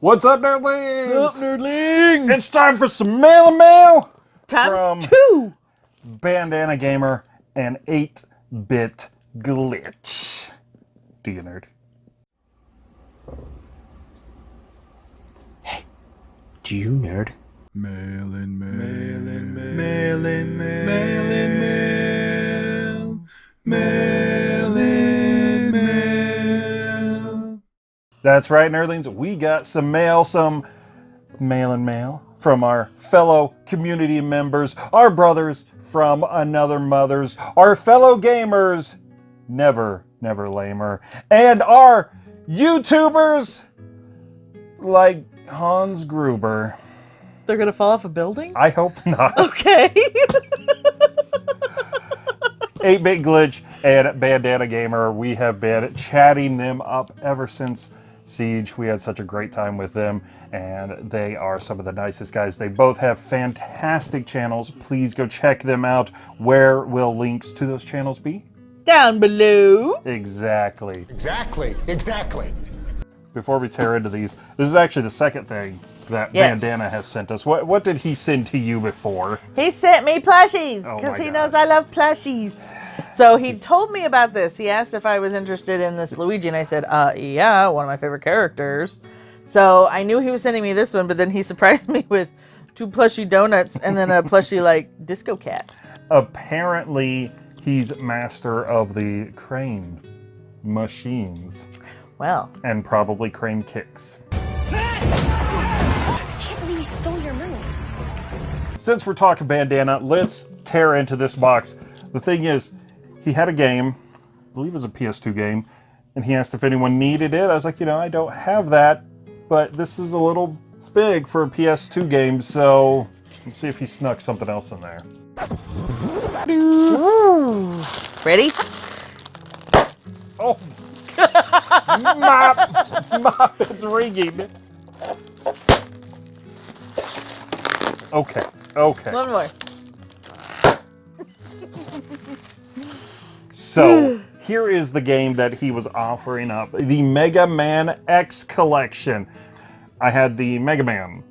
What's up, nerdlings? What's up, nerdlings? It's time for some mail and mail Times from- two. Bandana Gamer and 8-Bit Glitch. Do you nerd? Hey, do you nerd? Mail in mail. Mail in mail. Mail in mail. Mail in mail. Mail That's right, nerdlings. We got some mail, some mail and mail from our fellow community members, our brothers from another mother's, our fellow gamers, never, never lamer, and our YouTubers like Hans Gruber. They're gonna fall off a building? I hope not. Okay. 8-Bit Glitch and Bandana Gamer, we have been chatting them up ever since Siege. We had such a great time with them, and they are some of the nicest guys. They both have fantastic channels. Please go check them out. Where will links to those channels be? Down below. Exactly. Exactly, exactly. Before we tear into these, this is actually the second thing that Yes. Bandana has sent us. What, what did he send to you before? He sent me plushies Oh because my he gosh. knows I love plushies. So he told me about this. He asked if I was interested in this Luigi, and I said, uh, yeah, one of my favorite characters. So I knew he was sending me this one, but then he surprised me with two plushy donuts and then a plushy, like, disco cat. Apparently, he's master of the crane machines. Well, and probably crane kicks. I can't believe he stole your move. Since we're talking bandana, let's tear into this box. The thing is, he had a game, I believe it was a PS2 game, and he asked if anyone needed it. I was like, you know, I don't have that, but this is a little big for a PS2 game, so let's see if he snuck something else in there. ready? Oh! mop! Mop, it's ringing. Okay, okay. One more. So here is the game that he was offering up the Mega Man X collection. I had the Mega Man,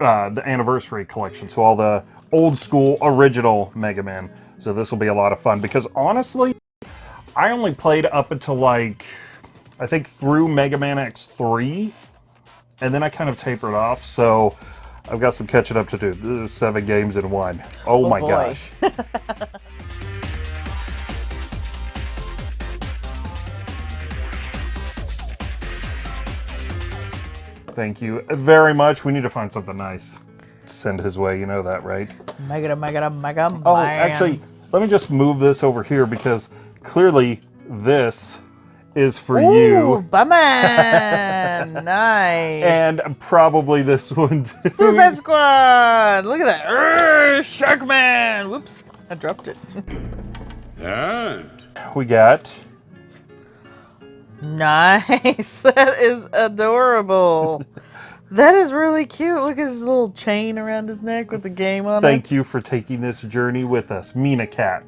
uh, the anniversary collection, so all the old school original Mega Man. So this will be a lot of fun because honestly, I only played up until like, I think through Mega Man X3, and then I kind of tapered off. So I've got some catching up to do. This is seven games in one. Oh, Oh, my boy. gosh. Thank you very much. We need to find something nice. to Send his way, you know that, right? Mega, mega, mega, Oh, man. actually, let me just move this over here because clearly this is for Ooh, you. Batman! nice. And probably this one too. Suicide Squad! Look at that. Urgh, Sharkman! Whoops. I dropped it. And We got nice. That is adorable. that is really cute. Look at his little chain around his neck with the game on thank it. Thank you for taking this journey with us, Mina Cat.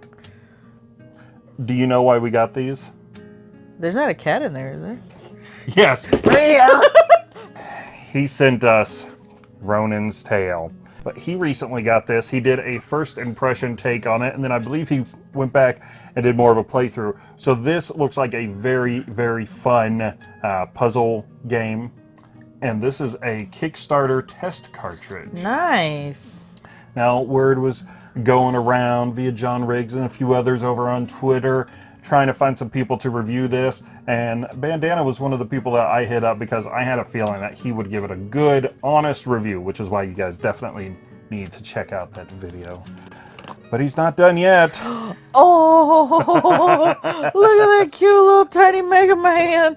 Do you know why we got these? There's not a cat in there, is there? Yes. he sent us Ronan's Tale. But he recently got this. He did a first impression take on it, and then I believe he went back and did more of a playthrough. So this looks like a very, very fun uh, puzzle game. And this is a Kickstarter test cartridge. Nice. Now, word was going around via John Riggs and a few others over on Twitter trying to find some people to review this. And Bandana was one of the people that I hit up because I had a feeling that he would give it a good, honest review, which is why you guys definitely need to check out that video. But he's not done yet. Oh, look at that cute little tiny Mega Man.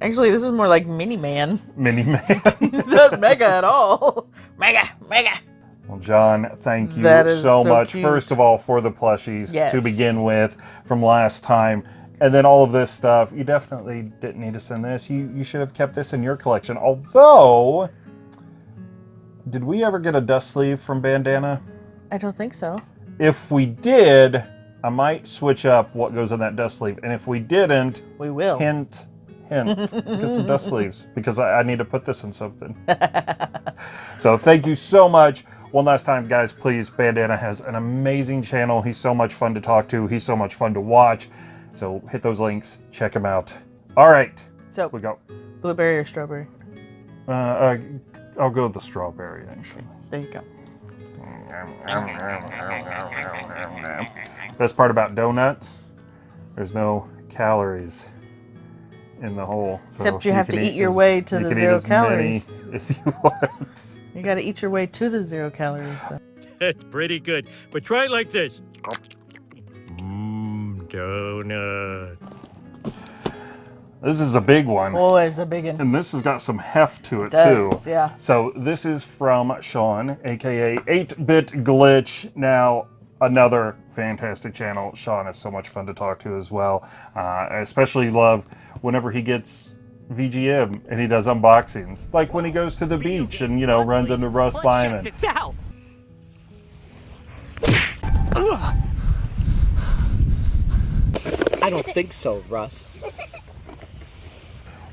Actually, this is more like Mini Man. Mini Man. It's not Mega at all. Mega, Mega. Well, John, thank you That is so, so much. cute. First of all, for the plushies Yes. to begin with from last time. And then all of this stuff. You definitely didn't need to send this. You, you should have kept this in your collection. Although, did we ever get a dust sleeve from Bandana? I don't think so. If we did, I might switch up what goes in that dust sleeve. And if we didn't, We will. hint, hint. Get some dust sleeves because I, I need to put this in something. so thank you so much. One last time, guys, please. Bandana has an amazing channel. He's so much fun to talk to. He's so much fun to watch. So hit those links. Check him out. All right. So, We go. blueberry or strawberry? Uh, uh, I'll go with the strawberry, actually. There you go. Best part about donuts, there's no calories in the hole. So Except you have to eat your as- way to you the can zero eat as calories. Many as you want. You got to eat your way to the zero calories. Though. That's pretty good. But try it like this. Mmm, donut. This is a big one. Boy, it's a big one. And this has got some heft to it Does, too. yeah. So this is from Sean, aka 8-Bit Glitch. Now another fantastic channel. Sean is so much fun to talk to as well. Uh, I especially love whenever he gets VGM and he does unboxings, like when he goes to the beach and you know runs into Russ Lyman. out. I don't think so, Russ.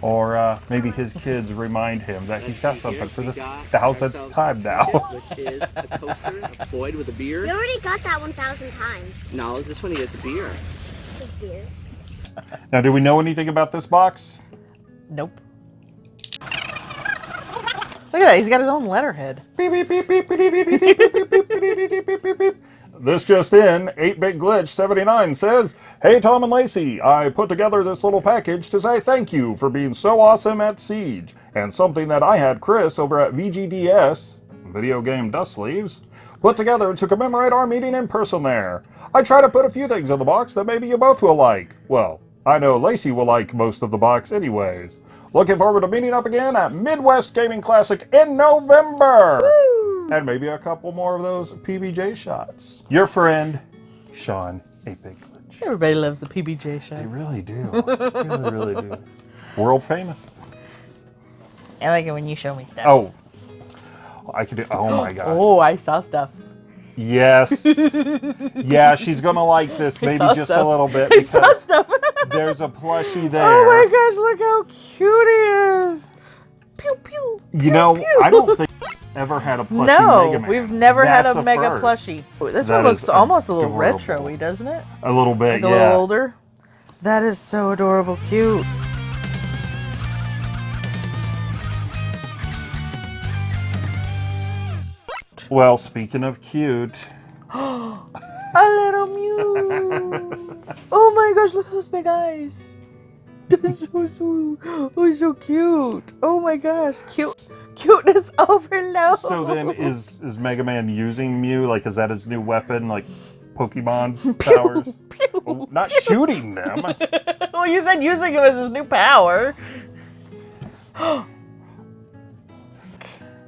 Or uh, maybe his kids remind him that he's got Let's see here. something for the thousandth time now. Which is a coaster of Floyd with a You beer. already got that 1,000 times. No, this one he gets a beer. With beer. now, do we know anything about this box? Nope. Look at that. He's got his own letterhead. This just in, 8-Bit Glitch 79 says, Hey Tom and Lacey, I put together this little package to say thank you for being so awesome at Siege, and something that I had Chris over at VGDS, Video Game Dust Sleeves, put together to commemorate our meeting in person there. I try to put a few things in the box that maybe you both will like. Well, I know Lacey will like most of the box anyways. Looking forward to meeting up again at Midwest Gaming Classic in November! Woo! And maybe a couple more of those PBJ shots. Your friend, Sean 8-Bit Glitch. Everybody loves the PBJ They shot. really do. really, really do. World famous. I like it when you show me stuff. Oh. I could do, oh my god. Oh, I saw stuff. Yes. yeah, she's gonna like this maybe just stuff. a little bit I saw because stuff. there's a plushie there. oh my gosh, look how cute he is. Pew pew. You pew, know, pew. I don't think we've ever had a plushie No, Mega Man. we've never had That's a mega first. plushie. This That one looks almost a little adorable. retro-y, doesn't it? A little bit, Like a yeah. little older. That is so adorable, cute. Well, speaking of cute, A little Mew. oh my gosh, look at those big eyes. That's so so, oh, so cute. Oh my gosh, cute, cuteness overload. so then is is Mega Man using Mew? Like, is that his new weapon? Like, Pokemon powers? Pew. Oh, not shooting them. well, you said using him as his new power.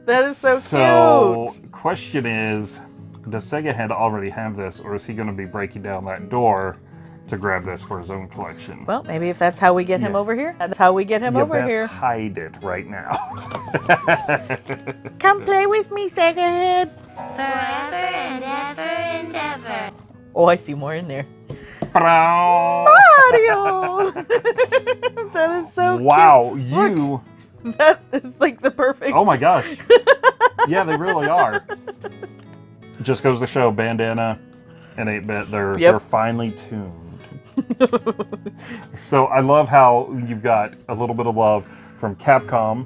that is so, So, cute. question is, does Sega Head already have this, or is he going to be breaking down that door to grab this for his own collection? Well, maybe if that's how we get him Yeah. over here, that's how we get him you over best here. hide it right now. Come play with me, Sega Head. Forever and ever and ever. Oh, I see more in there. wow, Mario! that is so wow, cute. Wow, you. cute. That is like the perfect. Oh my gosh. yeah, they really are. Just goes to show Bandana and 8-Bit, they're, Yep. they're finely tuned. so I love how you've got a little bit of love from Capcom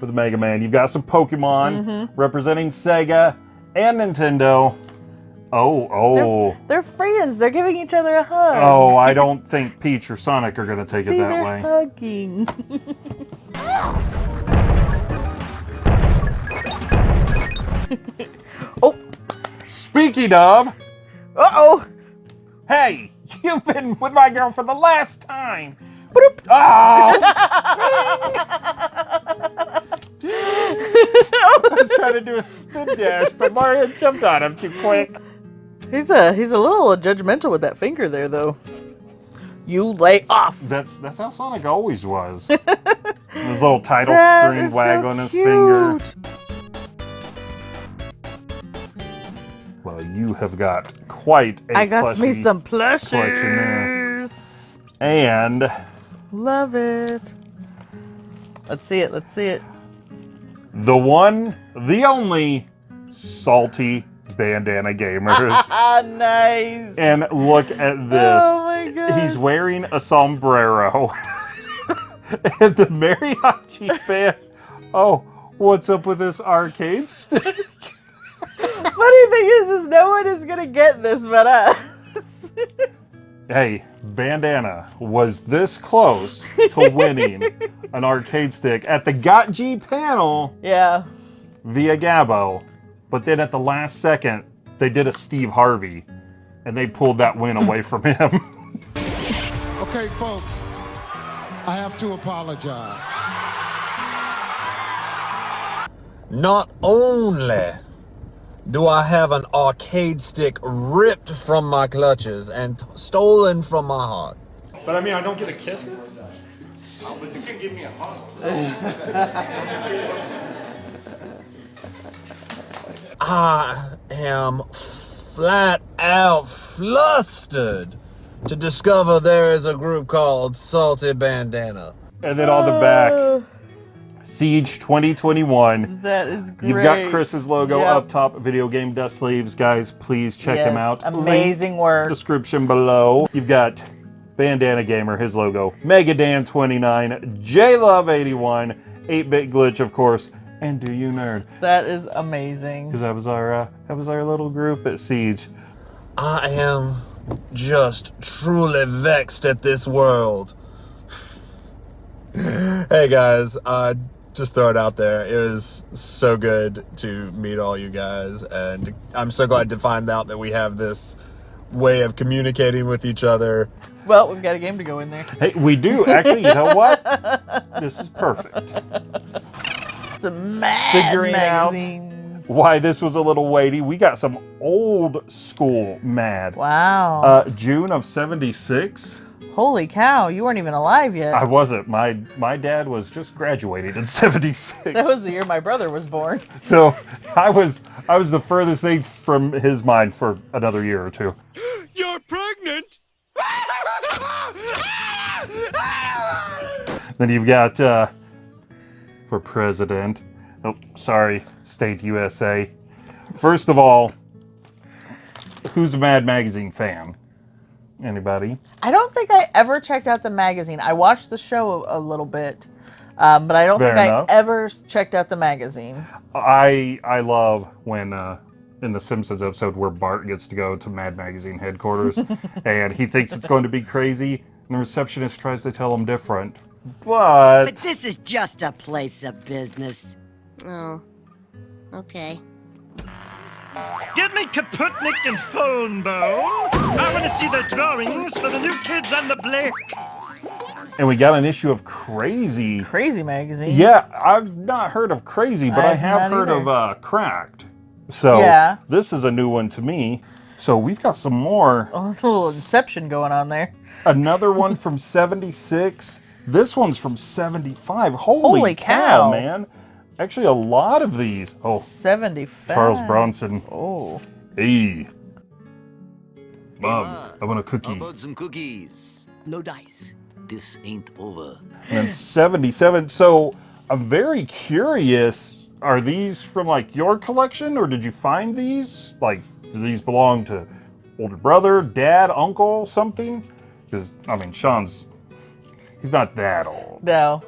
with the Mega Man. You've got some Pokemon Mm-hmm. representing Sega and Nintendo. Oh, oh. They're friends. They're giving each other a hug. Oh, I don't think Peach or Sonic are going to take See, it that they're way. hugging. oh, Speaking of, uh oh. hey, you've been with my girl for the last time. Bloop. Oh! Ah. I was trying to do a spin dash, but Mario jumped on him too quick. He's a he's a little judgmental with that finger there, though. You lay off. That's that's how Sonic always was. His little title That string is so waggling his finger. Well, you have got quite a I got me some collection there. plushies. And Love it. Let's see it. Let's see it. The one, the only salty bandana gamers. Ah, nice. and look at this. Oh my god. He's wearing a sombrero. and the mariachi band. Oh, what's up with this arcade stick? Funny thing is, is no one is gonna get this but us. hey, Bandana was this close to winning an arcade stick at the Got G panel yeah. via Gabo, but then at the last second, they did a Steve Harvey and they pulled that win away from him. Okay, folks, I have to apologize. Not only do I have an arcade stick ripped from my clutches and t- stolen from my heart, But I mean, I don't get a kiss? But you can't give me a hug. I am flat out flustered to discover there is a group called Salty Bandana. and then on the back, uh, Siege 2021. That is great. You've got Chris's logo Yep. up top, video game dust sleeves. Guys, please check him out. amazing Link work. Description below. You've got Bandana Gamer, his logo, Megadan29, JLove81, 8-Bit Glitch, of course, and Do You Nerd. That is amazing. Because that was our uh, that was our little group at Siege. I am just truly vexed at this world. Hey guys, uh, just throw it out there. It was so good to meet all you guys, and I'm so glad to find out that we have this way of communicating with each other. Well, we've got a game to go in there. Hey, we do actually. You know what? This is perfect. Some mad Figuring out why this was a little weighty. We got some old school mad. Wow. Uh, June of '76. Holy cow, you weren't even alive yet. I wasn't. My my dad was just graduating in '76. that was the year my brother was born. So I was I was the furthest thing from his mind for another year or two. You're pregnant? Then you've got uh, for president. Oh, sorry, state USA. First of all, who's a Mad Magazine fan? Anybody? I don't think I ever checked out the magazine. I watched the show a, a little bit, um, but I don't Fair think enough. I ever checked out the magazine. I I love when uh, in the Simpsons episode where Bart gets to go to Mad Magazine headquarters and he thinks it's going to be crazy, and the receptionist tries to tell him different. But But this is just a place of business. Oh. Okay. Get me Kaputnik and phone bone. I want to see the drawings for the new kids on the Blake. and we got an issue of Crazy. Crazy magazine. Yeah, I've not heard of Crazy, but I I've heard either. of uh, Cracked. So Yeah. this is a new one to me. So we've got some more. Oh, a little inception going on there. Another one from 76. This one's from 75. Holy, Holy cow, cow. man. Actually, a lot of these. Oh, 75. Charles Bronson. Oh. Hey. Mom, I want a cookie. about some cookies? No dice. This ain't over. And then 77. So I'm very curious. Are these from like your collection or did you find these? Like, do these belong to older brother, dad, uncle, something? Because, I mean, Sean's, he's not that old. No.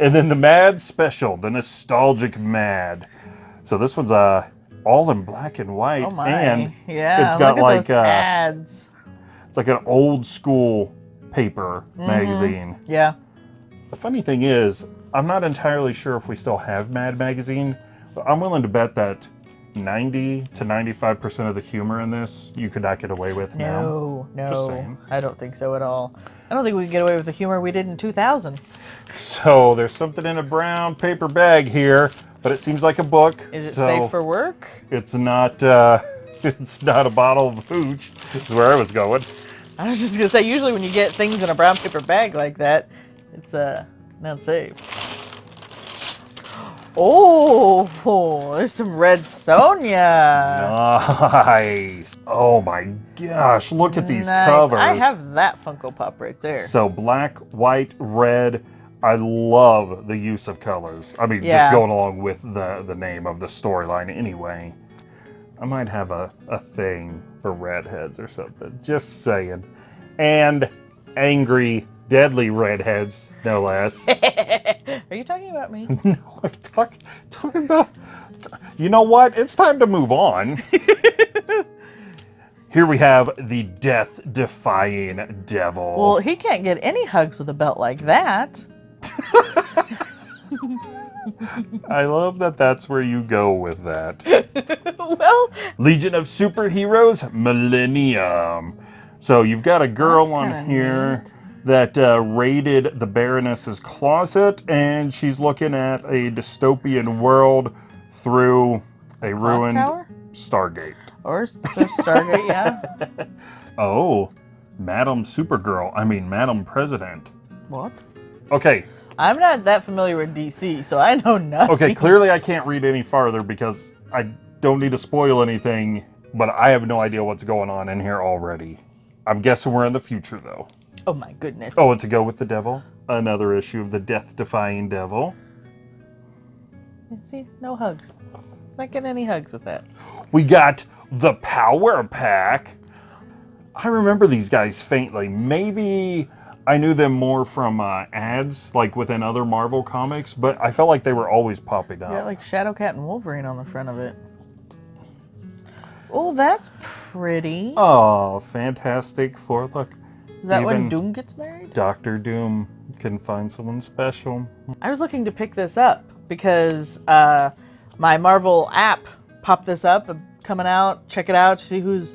And then the Mad Special, the nostalgic Mad. So this one's uh, all in black and white. Oh my. And yeah. it's got like uh, ads. it's like an old school paper Mhm. magazine. Yeah. The funny thing is, I'm not entirely sure if we still have Mad Magazine, but I'm willing to bet that 90 to 95% of the humor in this you could not get away with now. No, Just no. I don't think so at all. I don't think we could get away with the humor we did in 2000. So there's something in a brown paper bag here, but it seems like a book. Is it so safe for work? It's not. Uh, it's not a bottle of hooch. Is where I was going. I was just gonna say, usually when you get things in a brown paper bag like that, it's uh not safe. Oh, there's some red Sonja. Nice. Oh my gosh, look at these Nice. covers. I have that Funko Pop right there. So black, white, red. I love the use of colors. I mean, just going along with the the name of the storyline anyway. I might have a, a thing for redheads or something. Just saying. And angry, deadly redheads, no less. Are you talking about me? no, I'm talk, talking about. You know what? It's time to move on. Here we have the death defying devil. well, he can't get any hugs with a belt like that. I love that that's where you go with that. well, Legion of Superheroes Millennium. So you've got a girl on here that uh, raided the Baroness's closet, and she's looking at a dystopian world through a ruined tower? Stargate. or or Stargate, yeah. Oh, Madam Supergirl. I mean, Madam President. What? Okay, I'm not that familiar with DC, so I know nothing. okay, clearly I can't read any farther because I don't need to spoil anything, but I have no idea what's going on in here already. I'm guessing we're in the future, though. Oh my goodness. Oh, and to go with the devil, another issue of the death-defying devil. See, no hugs. Not getting any hugs with that. We got the Power Pack. I remember these guys faintly. Maybe I knew them more from uh, ads, like within other Marvel comics, but I felt like they were always popping up. got like Shadowcat and Wolverine on the front of it. Oh, that's pretty. Oh, fantastic for look. Is that when Doom gets married? Doctor Doom can find someone special. I was looking to pick this up because uh, my Marvel app popped this up, uh, coming out. Check it out. See who's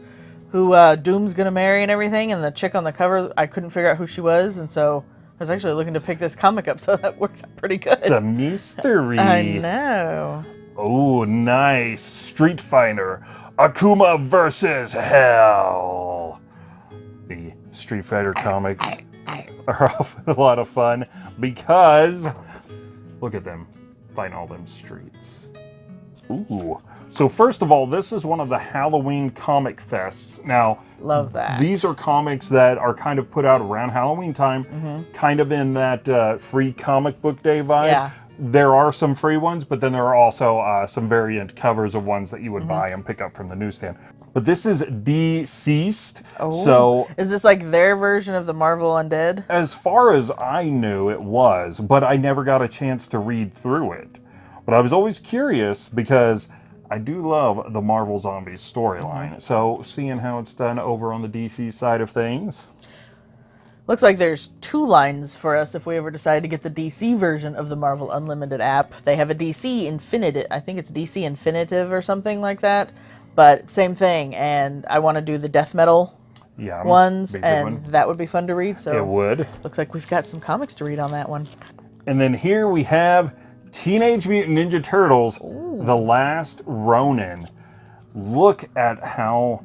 who uh, Doom's gonna marry and everything. And the chick on the cover, I couldn't figure out who she was, and so I was actually looking to pick this comic up. So that works out pretty good. It's a mystery. I know. Oh, nice. Street Fighter. Akuma versus Hell. The Street Fighter comics are often a lot of fun because look at them fighting all them streets. Ooh. So first of all, this is one of the Halloween comic fests. Now, Love that. these are comics that are kind of put out around Halloween time, kind of in that uh, free comic book day vibe. Yeah. There are some free ones, but then there are also uh, some variant covers of ones that you would buy and pick up from the newsstand. But this is Deceased. Oh. So, Is this like their version of the Marvel Undead? as far as I knew, it was, but I never got a chance to read through it. But I was always curious because I do love the Marvel Zombies storyline. Mm-hmm. So, seeing how it's done over on the DC side of things. Looks like there's two lines for us if we ever decide to get the DC version of the Marvel Unlimited app. They have a DC Infinitive, I think it's DC Infinitive or something like that, but same thing. And I want to do the death metal Yeah. ones, and one. that would be fun to read. So It would. looks like we've got some comics to read on that one. And then here we have Teenage Mutant Ninja Turtles, The Last Ronin. Look at how.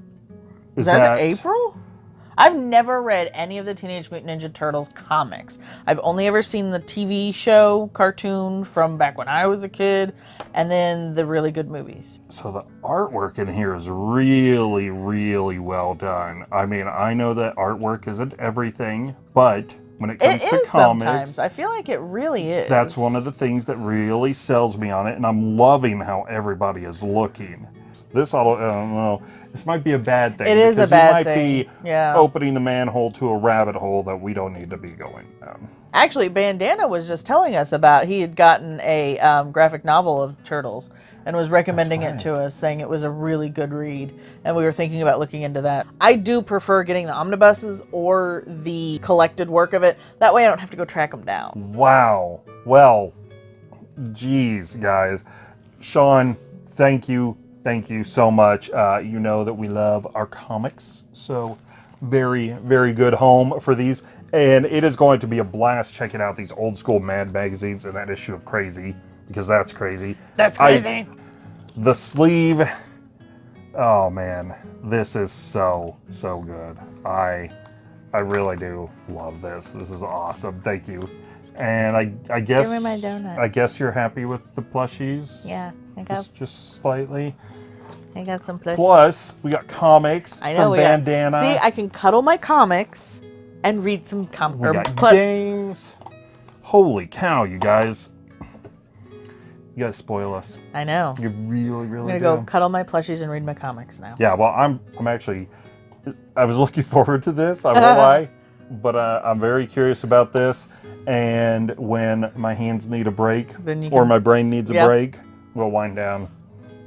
Is that, April? I've never read any of the Teenage Mutant Ninja Turtles comics. I've only ever seen the TV show cartoon from back when I was a kid, and then the really good movies. So the artwork in here is really, really well done. I mean, I know that artwork isn't everything, but when it comes It to comics, sometimes. I feel like it really is. that's one of the things that really sells me on it, and I'm loving how everybody is looking. This don't, I don't know. This might be a bad thing. It is a because bad you might thing, be yeah. opening the manhole to a rabbit hole that we don't need to be going down. Actually, Bandana was just telling us about he had gotten a um, graphic novel of Turtles and was recommending it to us, saying it was a really good read, and we were thinking about looking into that. I do prefer getting the omnibuses or the collected work of it. That way, I don't have to go track them down. Wow. Well, geez, guys. Sean, thank you. Thank you so much. Uh, you know that we love our comics. So, very, very good home for these. And it is going to be a blast checking out these old school Mad magazines and that issue of Crazy, because that's crazy. That's I- crazy. the sleeve. Oh man, this is so so good. I I really do love this. This is awesome. Thank you. And I, I guess me my donut. I guess you're happy with the plushies. Yeah, I got Just, just slightly. I got some plushies. Plus, we got comics I know from we got- Bandana. See, I can cuddle my comics and read some comics. we got games. Holy cow, you guys! You guys spoil us. I know. You really, really. I'm gonna do. go cuddle my plushies and read my comics now. Yeah, well, I'm I'm actually I was looking forward to this. I won't lie, but uh, I'm very curious about this. And when my hands need a break or my brain needs a Yep. break, we'll wind down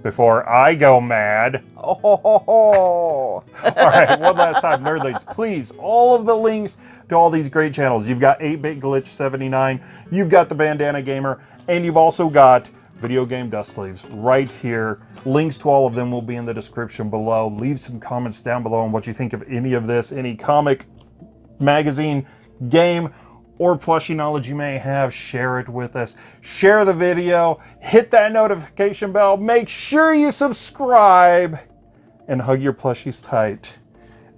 before I go mad. Oh, ho, ho, ho. All right, one last time, Nerdlings, please, all of the links to all these great channels. You've got 8-Bit Glitch 79, you've got the Bandana Gamer, and you've also got Video Game Dust Sleeves right here. Links to all of them will be in the description below. Leave some comments down below on what you think of any of this, any comic, magazine, game, or plushie knowledge you may have, share it with us. Share the video, hit that notification bell, make sure you subscribe, and hug your plushies tight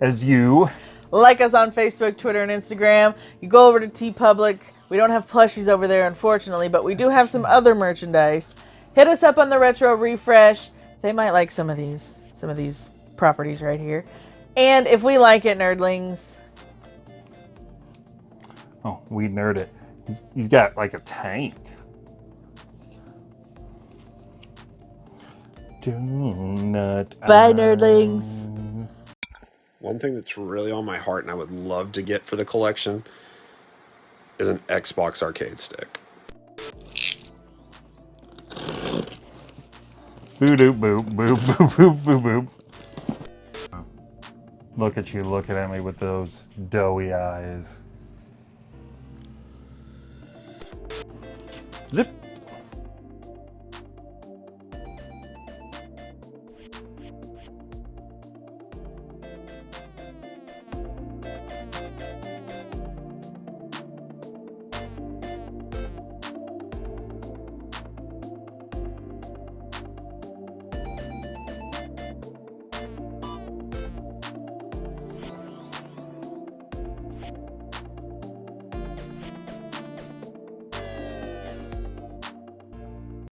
as you. like us on Facebook, Twitter, and Instagram. You go over to TeePublic. We don't have plushies over there, unfortunately, but we do have some other merchandise. Hit us up on the Retro Refresh. They might like some of these, some of these properties right here. And if we like it, nerdlings, Oh, we nerd it. He's, he's got like a tank. Donut. bye, nerdlings. One thing that's really on my heart and I would love to get for the collection is an Xbox arcade stick. Boo doop boop boop boop boop boop boop. Look at you looking at me with those doughy eyes.